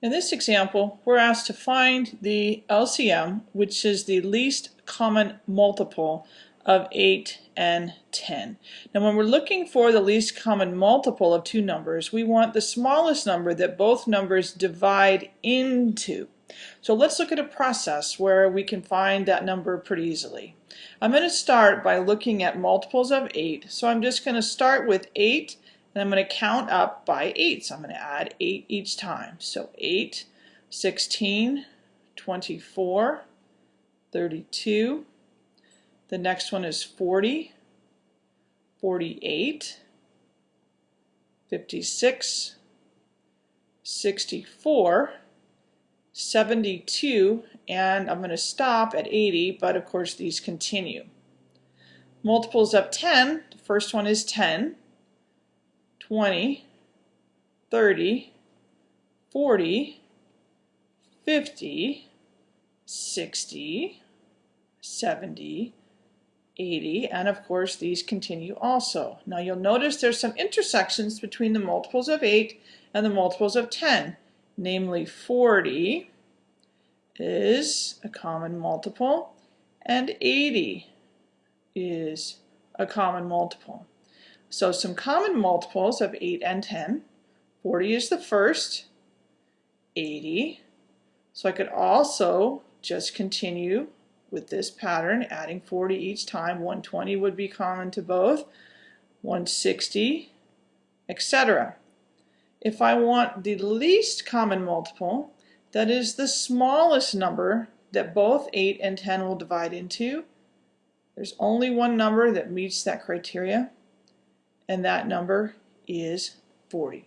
In this example, we're asked to find the LCM, which is the least common multiple of 8 and 10. Now when we're looking for the least common multiple of two numbers, we want the smallest number that both numbers divide into. So let's look at a process where we can find that number pretty easily. I'm going to start by looking at multiples of 8. So I'm just going to start with 8 I'm going to count up by 8. So I'm going to add 8 each time. So 8, 16, 24, 32. The next one is 40, 48, 56, 64, 72, and I'm going to stop at 80, but of course these continue. Multiples of 10, the first one is 10, 20, 30, 40, 50, 60, 70, 80, and of course these continue also. Now you'll notice there's some intersections between the multiples of 8 and the multiples of 10, namely 40 is a common multiple and 80 is a common multiple. So some common multiples of 8 and 10. 40 is the first, 80. So I could also just continue with this pattern, adding 40 each time. 120 would be common to both, 160, etc. If I want the least common multiple, that is the smallest number that both 8 and 10 will divide into, there's only one number that meets that criteria, and that number is 40.